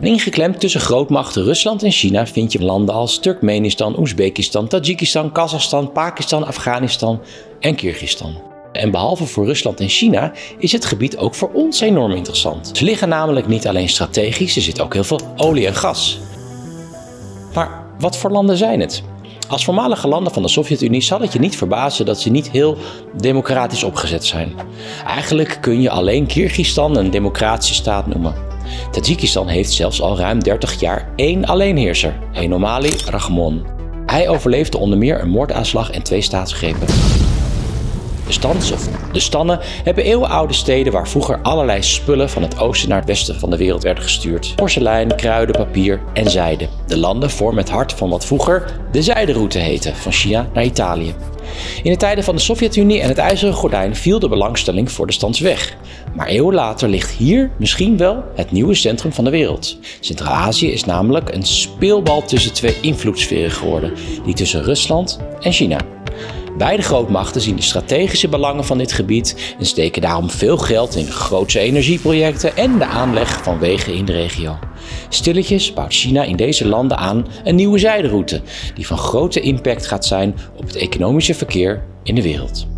Ingeklemd tussen grootmachten Rusland en China vind je landen als Turkmenistan, Oezbekistan, Tajikistan, Kazachstan, Pakistan, Afghanistan en Kyrgyzstan. En behalve voor Rusland en China is het gebied ook voor ons enorm interessant. Ze liggen namelijk niet alleen strategisch, er zit ook heel veel olie en gas. Maar wat voor landen zijn het? Als voormalige landen van de Sovjet-Unie zal het je niet verbazen dat ze niet heel democratisch opgezet zijn. Eigenlijk kun je alleen Kyrgyzstan een democratische staat noemen. Tajikistan heeft zelfs al ruim 30 jaar één alleenheerser, Enomali Rahmon. Hij overleefde onder meer een moordaanslag en twee staatsgrepen. De stans of de stannen hebben eeuwenoude steden waar vroeger allerlei spullen van het oosten naar het westen van de wereld werden gestuurd. Porselein, kruiden, papier en zijde. De landen vormen het hart van wat vroeger de zijderoute heette, van China naar Italië. In de tijden van de Sovjet-Unie en het IJzeren Gordijn viel de belangstelling voor de stans weg. Maar eeuwen later ligt hier misschien wel het nieuwe centrum van de wereld. Centraal-Azië is namelijk een speelbal tussen twee invloedssferen geworden, die tussen Rusland en China. Beide grootmachten zien de strategische belangen van dit gebied en steken daarom veel geld in grootse energieprojecten en de aanleg van wegen in de regio. Stilletjes bouwt China in deze landen aan een nieuwe zijderoute die van grote impact gaat zijn op het economische verkeer in de wereld.